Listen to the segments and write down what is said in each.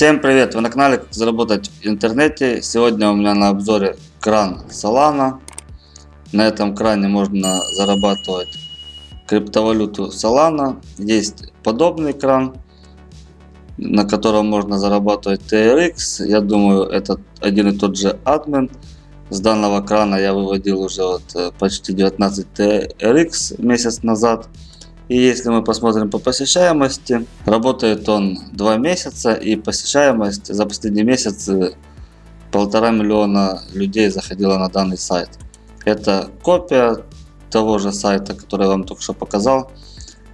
Всем привет! Вы на канале Как заработать в интернете. Сегодня у меня на обзоре кран Solana. На этом кране можно зарабатывать криптовалюту Solana. Есть подобный кран, на котором можно зарабатывать TRX. Я думаю, это один и тот же админ. С данного крана я выводил уже вот э, почти 19 TRX месяц назад. И если мы посмотрим по посещаемости, работает он 2 месяца и посещаемость за последний месяц э, полтора миллиона людей заходило на данный сайт. Это копия того же сайта, который я вам только что показал.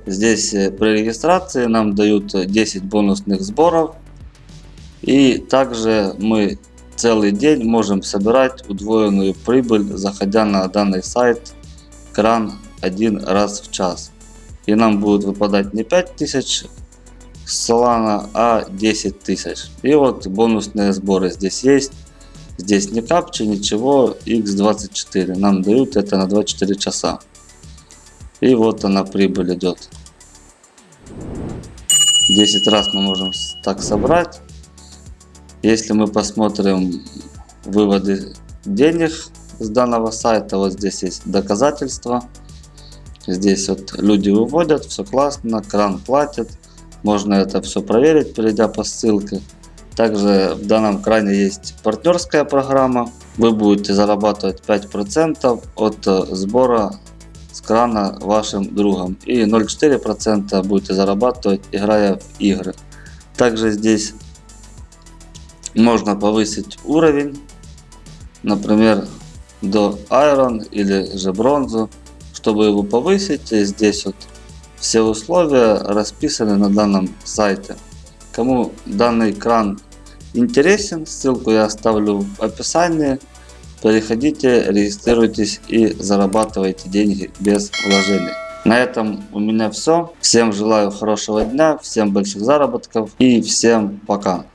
Здесь э, при регистрации нам дают 10 бонусных сборов. И также мы целый день можем собирать удвоенную прибыль, заходя на данный сайт кран один раз в час и нам будет выпадать не 5000 с Solana, а 10 тысяч. И вот бонусные сборы здесь есть. Здесь не капчи, ничего, x24. Нам дают это на 24 часа. И вот она прибыль идет. 10 раз мы можем так собрать. Если мы посмотрим выводы денег с данного сайта, вот здесь есть доказательства. Здесь вот люди выводят, все классно, кран платит. Можно это все проверить, перейдя по ссылке. Также в данном кране есть партнерская программа. Вы будете зарабатывать 5% от э, сбора с крана вашим другом. И 0,4% будете зарабатывать, играя в игры. Также здесь можно повысить уровень. Например, до Iron или же бронзу. Чтобы его повысить, здесь вот все условия расписаны на данном сайте. Кому данный кран интересен, ссылку я оставлю в описании. Переходите, регистрируйтесь и зарабатывайте деньги без вложений. На этом у меня все. Всем желаю хорошего дня, всем больших заработков и всем пока.